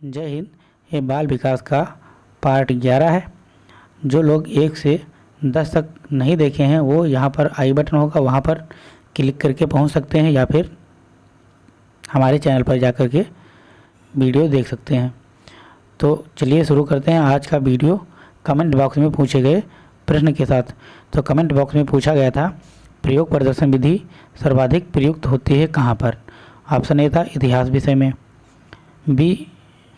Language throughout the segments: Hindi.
जय हिंद। ये बाल विकास का पार्ट ग्यारह है। जो लोग एक से दस तक नहीं देखे हैं, वो यहाँ पर आई बटन होगा, वहाँ पर क्लिक करके पहुँच सकते हैं या फिर हमारे चैनल पर जा कर के वीडियो देख सकते हैं। तो चलिए शुरू करते हैं आज का वीडियो। कमेंट बॉक्स में पूछे गए प्रश्न के साथ। तो कमेंट बॉक्स में पूछा गया था, प्रयोग प्रदर्शन विधि सर्वाधिक प्रयुक्त होती है कहाँ पर? ऑप्शन ए था इतिहास विषय में, बी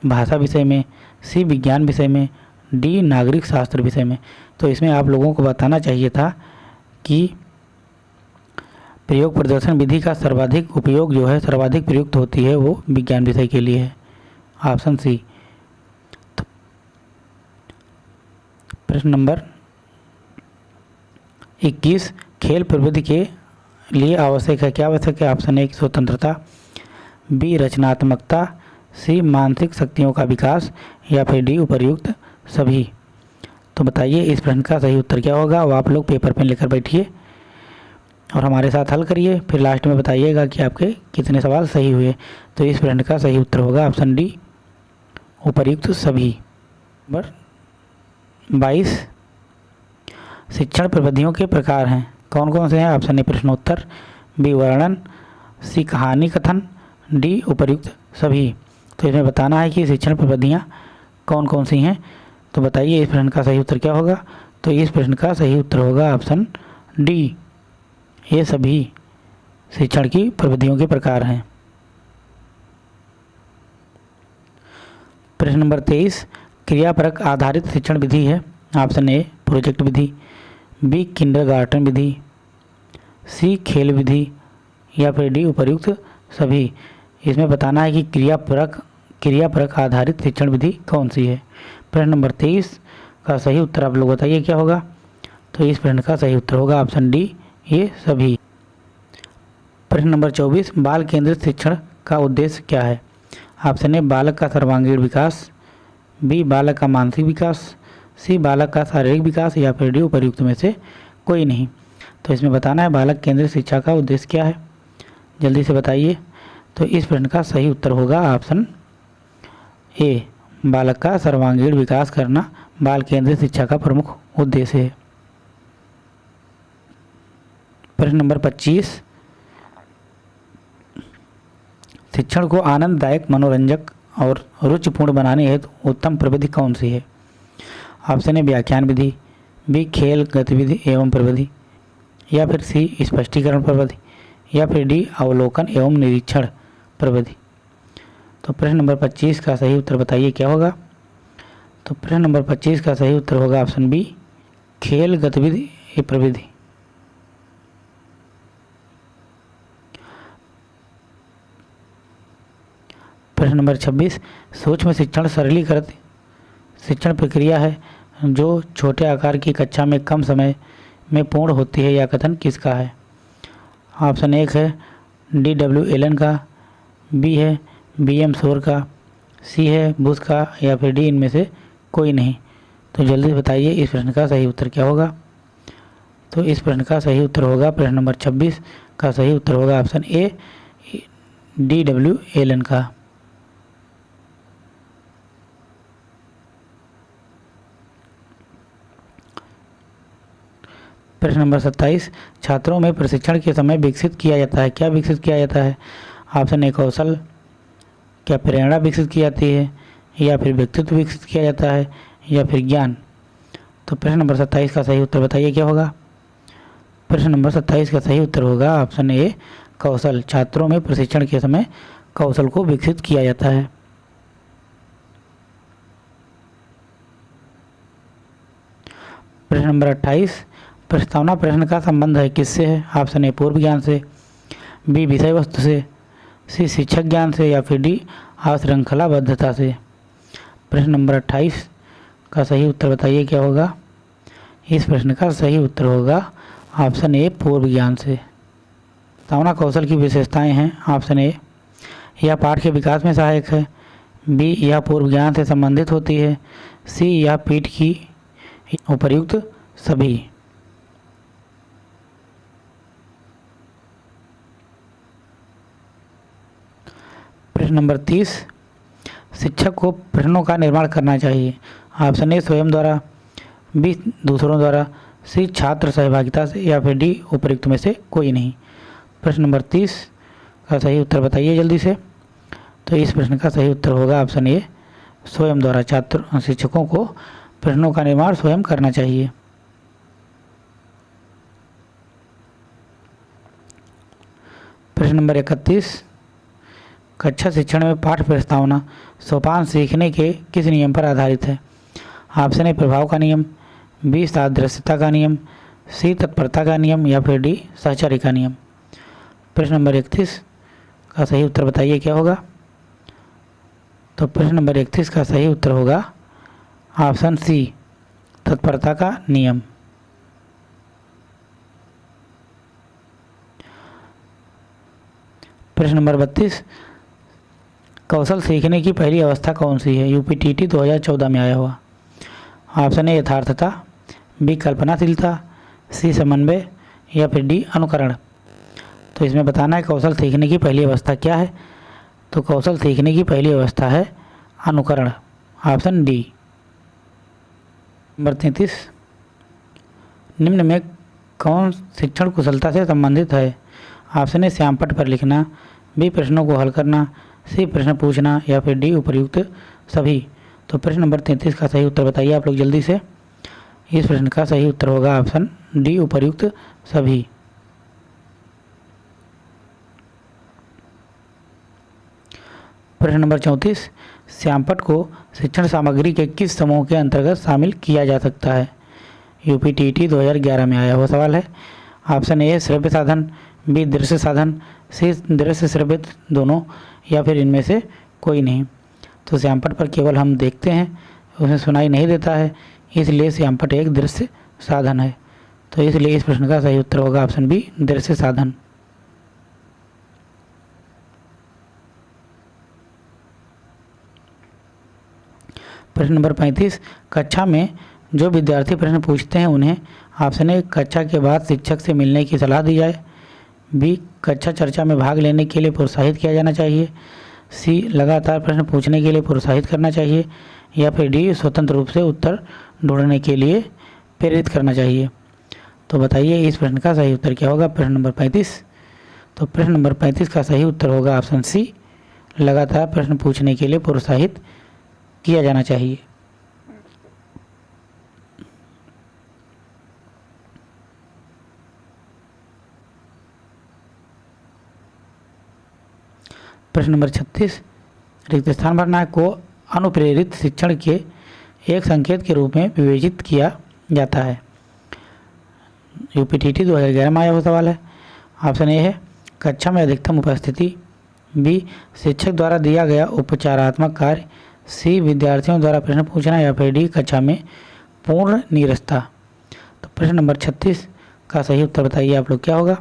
भाषा विषय में, सी विज्ञान विषय में, डी नागरिक शास्त्र विषय में। तो इसमें आप लोगों को बताना चाहिए था कि प्रयोग प्रदर्शन विधि का सर्वाधिक उपयोग जो है, सर्वाधिक प्रयुक्त होती है वो विज्ञान विषय के लिए है। ऑप्शन सी तो प्रश्न नंबर 21 खेल प्रवृत्ति के लिए आवश्यक है। क्या आवश्यक है? ऑप्शन ए, स्वतंत्रता, बी, रचनात्मकता सी, मानसिक शक्तियों का विकास या फिर डी, उपरयुक्त सभी। तो बताइए, इस प्रश्न का सही उत्तर क्या होगा? वो आप लोग पेपर पेन लेकर बैठिए और हमारे साथ हल करिए। फिर लास्ट में बताइएगा कि आपके कितने सवाल सही हुए। तो इस प्रश्न का सही उत्तर होगा ऑप्शन डी, उपरयुक्त सभी। नंबर बाईस, शिक्षण प्रविधियों के प्रकार हैं। कौन कौन से हैं? ऑप्शन ए, प्रश्नोत्तर, बी, वर्णन, सी, कहानी कथन, डी, उपरयुक्त सभी। तो इसमें बताना है कि शिक्षण प्रविधियाँ कौन कौन सी हैं। तो बताइए, इस प्रश्न का सही उत्तर क्या होगा? तो इस प्रश्न का सही उत्तर होगा ऑप्शन डी। ये सभी शिक्षण की प्रविधियों के प्रकार हैं। प्रश्न नंबर तेईस। क्रियापरक आधारित शिक्षण विधि है। ऑप्शन ए, प्रोजेक्ट विधि, बी, किंडरगार्टन विधि, सी, खेल विधि या फिर डी, उपर्युक्त सभी। इसमें बताना है कि क्रियापरक क्रियापरक आधारित शिक्षण विधि कौन सी है? प्रश्न नंबर तेईस का सही उत्तर आप लोग बताइए, क्या होगा? तो इस प्रश्न का सही उत्तर होगा ऑप्शन डी, ये सभी। प्रश्न नंबर चौबीस, बाल केंद्रित शिक्षण का उद्देश्य क्या है? ऑप्शन ए, बालक का सर्वांगीण विकास, बी, बालक का मानसिक विकास, सी, बालक का शारीरिक विकास, या फिर डी उपयुक्त में से कोई नहीं। तो इसमें बताना है बालक केंद्रित शिक्षा का उद्देश्य क्या है। जल्दी से बताइए। तो इस प्रश्न का सही उत्तर होगा ऑप्शन ए, बालक का सर्वांगीण विकास करना बाल केंद्रित शिक्षा का प्रमुख उद्देश्य है। प्रश्न नंबर 25 शिक्षण को आनंददायक, मनोरंजक और रुचिपूर्ण बनाने हेतु उत्तम प्रविधि कौन सी है? ऑप्शन ए व्याख्यान विधि, बी, खेल गतिविधि एवं प्रविधि, या फिर सी, स्पष्टीकरण प्रविधि, या फिर डी, अवलोकन एवं निरीक्षण प्रविधि। तो प्रश्न नंबर 25 का सही उत्तर बताइए, क्या होगा? तो प्रश्न नंबर 25 का सही उत्तर होगा ऑप्शन बी, खेल गतिविधि प्रविधि। प्रश्न नंबर 26 सूक्ष्म शिक्षण सरलीकृत। शिक्षण प्रक्रिया है जो छोटे आकार की कक्षा में कम समय में पूर्ण होती है या कथन किसका है? ऑप्शन एक है डी डब्ल्यू एलन का, बी है बी एम शोर का सी है बुश का, या फिर डी इनमें से कोई नहीं। तो जल्दी बताइए इस प्रश्न का सही उत्तर क्या होगा? तो इस प्रश्न का सही उत्तर होगा प्रश्न नंबर 26 का सही उत्तर होगा option A D W L N का। प्रश्न नंबर 27 छात्रों में प्रशिक्षण के समय विकसित किया जाता है। क्या विकसित किया जाता है? ऑप्शन ए कौशल क्या प्रेरणा विकसित की जाती है, या फिर व्यक्तित्व विकसित किया जाता है, या फिर ज्ञान? तो प्रश्न नंबर सत्ताईस का सही उत्तर बताइए, क्या होगा? प्रश्न नंबर सत्ताईस का सही उत्तर होगा, ऑप्शन ए, कौशल। छात्रों में प्रशिक्षण के समय कौशल को विकसित किया जाता है। प्रश्न नंबर अट्ठाईस, प्रस्तावना प्रश्न का संबंध है, किससे है? ऑप्शन ए, पूर्व ज्ञान से, बी विषय वस्तु से सी शिक्षक ज्ञान से या फिर डी अश्रृंखलाबद्धता से। प्रश्न नंबर अट्ठाईस का सही उत्तर बताइए, क्या होगा? इस प्रश्न का सही उत्तर होगा ऑप्शन ए, पूर्व ज्ञान से। तावना कौशल की विशेषताएँ हैं, ऑप्शन ए, यह पाठ के विकास में सहायक है। बी, यह पूर्व ज्ञान से संबंधित होती है। सी, यह पीठ की उपयुक्त सभी। प्रश्न नंबर तीस, शिक्षक को प्रश्नों का निर्माण करना चाहिए। ऑप्शन ए, स्वयं द्वारा, बी, दूसरों द्वारा, सी, छात्र सहभागिता से, या फिर डी, उपयुक्त में से कोई नहीं। प्रश्न नंबर तीस का सही उत्तर बताइए जल्दी से। तो इस प्रश्न का सही उत्तर होगा ऑप्शन ए, स्वयं द्वारा छात्र शिक्षकों को प्रश्नों का निर्माण स्वयं करना चाहिए। प्रश्न नंबर इकतीस कक्षा शिक्षण में पाठ प्रस्तावना सोपान सीखने के किस नियम पर आधारित है? ऑप्शन ए, प्रभाव का नियम, बी, सादृश्यता का नियम, सी, तत्परता का नियम, या फिर डी सहचारी का नियम। प्रश्न नंबर इकतीस का सही उत्तर बताइए, क्या होगा? तो प्रश्न नंबर इकतीस का सही उत्तर होगा ऑप्शन सी, तत्परता का नियम। प्रश्न नंबर बत्तीस कौशल सीखने की पहली अवस्था कौन सी है? यूपीटीटी 2014 में आया हुआ। ऑप्शन ए यथार्थता बी कल्पनाशीलता सी समन्वय, या फिर डी अनुकरण। तो इसमें बताना है कौशल सीखने की पहली अवस्था क्या है? तो कौशल सीखने की पहली अवस्था है अनुकरण। ऑप्शन डी नंबर तैंतीस। निम्न में कौन शिक्षण कुशलता से संबंधित है? ऑप्शन ए श्यामपट पर लिखना बी प्रश्नों को हल करना सी प्रश्न पूछना या फिर डी उपयुक्त सभी? तो प्रश्न नंबर तैंतीस का सही उत्तर बताइए आप लोग जल्दी से। इस प्रश्न का सही उत्तर होगा ऑप्शन डी उपयुक्त सभी। प्रश्न नंबर चौंतीस, श्यामपट को शिक्षण सामग्री के किस समूह के अंतर्गत शामिल किया जा सकता है? यूपी टी टी ग्यारह में आया हुआ सवाल है। ऑप्शन ए, श्रव्य साधन बी दृश्य साधन सी दृश्य श्रव्य दोनों या फिर इनमें से कोई नहीं। तो श्यामपट पर केवल हम देखते हैं उसमें सुनाई नहीं देता है, इसलिए श्यामपट एक दृश्य साधन है। तो इसलिए इस प्रश्न का सही उत्तर होगा, ऑप्शन बी, दृश्य साधन। प्रश्न नंबर पैंतीस, कक्षा में जो विद्यार्थी प्रश्न पूछते हैं, उन्हें ए, कक्षा के बाद शिक्षक से मिलने की सलाह दी जाए बी कक्षा चर्चा में भाग लेने के लिए प्रोत्साहित किया जाना चाहिए। सी, लगातार प्रश्न पूछने के लिए प्रोत्साहित करना चाहिए या फिर डी, स्वतंत्र रूप से उत्तर ढूँढने के लिए प्रेरित करना चाहिए। तो बताइए इस प्रश्न का सही उत्तर क्या होगा? प्रश्न नंबर पैंतीस। तो प्रश्न नंबर पैंतीस का सही उत्तर होगा ऑप्शन सी, लगातार प्रश्न पूछने के लिए प्रोत्साहित किया जाना चाहिए। प्रश्न नंबर छत्तीस, रिक्त स्थान भरना को अनुप्रेरित शिक्षण के एक संकेत के रूप में विवेचित किया जाता है। यूपी टी टी दो हज़ार ग्यारह में आया हुआ सवाल है। ऑप्शन ए है, कक्षा में अधिकतम उपस्थिति। बी, शिक्षक द्वारा दिया गया उपचारात्मक कार्य। सी, विद्यार्थियों द्वारा प्रश्न पूछना या फिर डी, कक्षा में पूर्ण नीरसता। तो प्रश्न नंबर छत्तीस का सही उत्तर बताइए आप लोग, क्या होगा?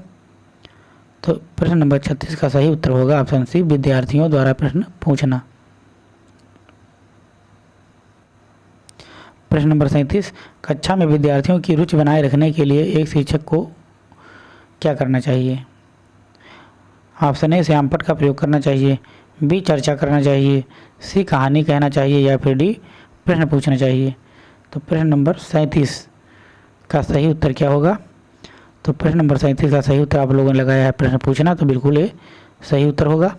तो प्रश्न नंबर छत्तीस का सही उत्तर होगा ऑप्शन सी, विद्यार्थियों द्वारा प्रश्न पूछना। प्रश्न नंबर सैंतीस, कक्षा में विद्यार्थियों की रुचि बनाए रखने के लिए एक शिक्षक को क्या करना चाहिए? ऑप्शन ए श्यामपट का प्रयोग करना चाहिए। बी, चर्चा करना चाहिए। सी, कहानी कहना चाहिए या फिर डी, प्रश्न पूछना चाहिए। तो प्रश्न नंबर सैंतीस का सही उत्तर क्या होगा? तो प्रश्न नंबर सैंतीस का सही उत्तर आप लोगों ने लगाया है, प्रश्न पूछना तो बिल्कुल ये सही उत्तर होगा।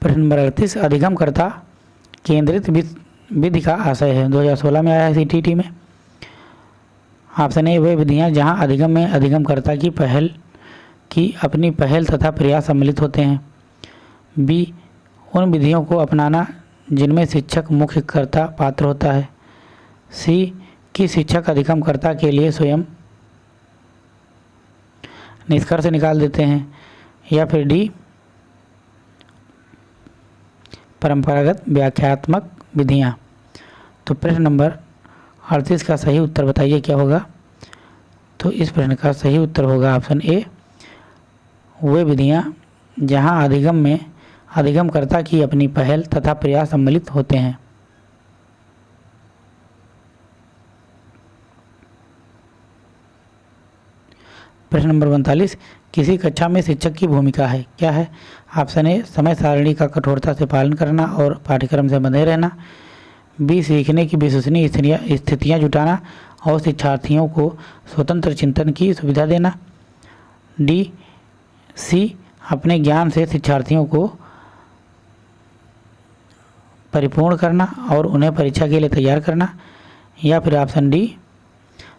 प्रश्न नंबर अड़तीस, अधिगमकर्ता केंद्रित विधि का आशय है। 2016 में आया है सी में। ऑप्शन ए वे विधियाँ जहाँ अधिगम में अधिगमकर्ता की पहल, की अपनी पहल तथा प्रयास सम्मिलित होते हैं। बी, उन विधियों को अपनाना जिनमें शिक्षक मुख्य कर्ता पात्र होता है। सी, की शिक्षक अधिगमकर्ता के लिए स्वयं निष्कर्ष निकाल देते हैं या फिर डी, परंपरागत व्याख्यात्मक विधियाँ। तो प्रश्न नंबर अड़तीस का सही उत्तर बताइए, क्या होगा? तो इस प्रश्न का सही उत्तर होगा ऑप्शन ए। वे विधियाँ जहाँ अधिगम में अधिगमकर्ता की अपनी पहल तथा प्रयास सम्मिलित होते हैं। प्रश्न नंबर उनतालीस, किसी कक्षा में शिक्षक की भूमिका है? क्या है? ऑप्शन ए, समय सारणी का कठोरता से पालन करना और पाठ्यक्रम से बंधे रहना। बी, सीखने की विश्वसनीय स्थितियाँ जुटाना और शिक्षार्थियों को स्वतंत्र चिंतन की सुविधा देना। डी, सी, अपने ज्ञान से शिक्षार्थियों को परिपूर्ण करना और उन्हें परीक्षा के लिए तैयार करना, या फिर ऑप्शन डी,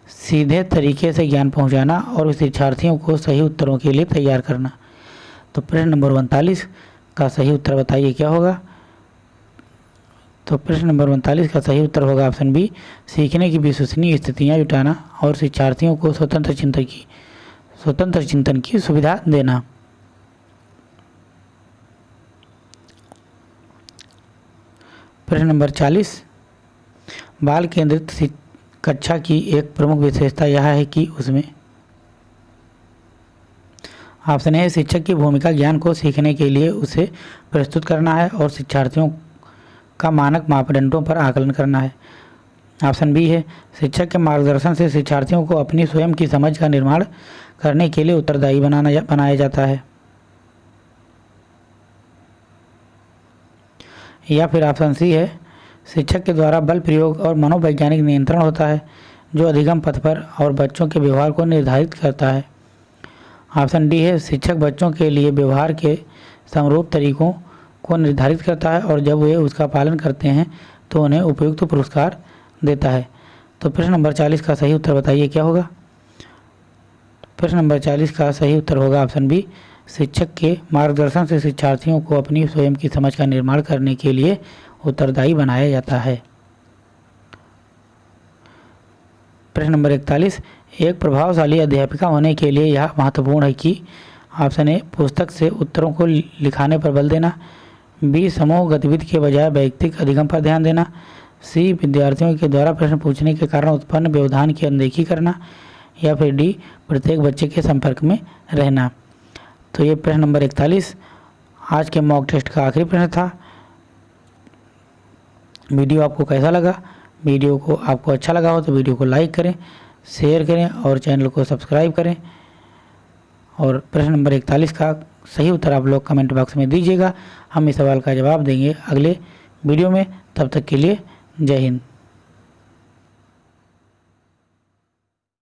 सीधे तरीके से ज्ञान पहुंचाना और शिक्षार्थियों को सही उत्तरों के लिए तैयार करना। तो प्रश्न नंबर उनतालीस का सही उत्तर बताइए, क्या होगा? तो प्रश्न नंबर उनतालीस का सही उत्तर होगा ऑप्शन बी, सीखने की विश्वसनीय स्थितियाँ जुटाना और शिक्षार्थियों को स्वतंत्र चिंतन की, स्वतंत्र चिंतन की सुविधा देना। प्रश्न नंबर चालीस। बाल केंद्रित कक्षा की एक प्रमुख विशेषता यह है कि उसमें ऑप्शन ए शिक्षक की भूमिका ज्ञान को सीखने के लिए उसे प्रस्तुत करना है और शिक्षार्थियों का मानक मापदंडों पर आकलन करना है। ऑप्शन बी है, शिक्षक के मार्गदर्शन से शिक्षार्थियों को अपनी स्वयं की समझ का निर्माण करने के लिए उत्तरदायी बनाना बनाया जाता है। या फिर ऑप्शन सी है। शिक्षक के द्वारा बल प्रयोग और मनोवैज्ञानिक नियंत्रण होता है, जो अधिगम पथ पर और बच्चों के व्यवहार को निर्धारित करता है। ऑप्शन डी है, शिक्षक बच्चों के लिए व्यवहार के समरूप तरीकों को निर्धारित करता है और जब वे उसका पालन करते हैं तो उन्हें उपयुक्त पुरस्कार देता है। तो प्रश्न नंबर चालीस का सही उत्तर बताइए, क्या होगा? प्रश्न नंबर चालीस का सही उत्तर होगा ऑप्शन बी शिक्षक के मार्गदर्शन से शिक्षार्थियों को अपनी स्वयं की समझ का निर्माण करने के लिए उत्तरदायी बनाया जाता है। प्रश्न नंबर इकतालीस, एक प्रभावशाली अध्यापिका होने के लिए यह महत्वपूर्ण है कि ऑप्शन ए पुस्तक से उत्तरों को लिखाने पर बल देना, बी समूह गतिविधि के बजाय वैयक्तिक अधिगम पर ध्यान देना, सी विद्यार्थियों के द्वारा प्रश्न पूछने के कारण उत्पन्न व्यवधान की अनदेखी करना, या फिर डी प्रत्येक बच्चे के संपर्क में रहना। तो ये प्रश्न नंबर इकतालीस, आज के मॉक टेस्ट का आखिरी प्रश्न था। वीडियो आपको कैसा लगा? वीडियो को आपको अच्छा लगा हो तो वीडियो को लाइक करें, शेयर करें और चैनल को सब्सक्राइब करें। और प्रश्न नंबर इकतालीस का सही उत्तर आप लोग कमेंट बॉक्स में दीजिएगा। हम इस सवाल का जवाब देंगे अगले वीडियो में। तब तक के लिए जय हिंद।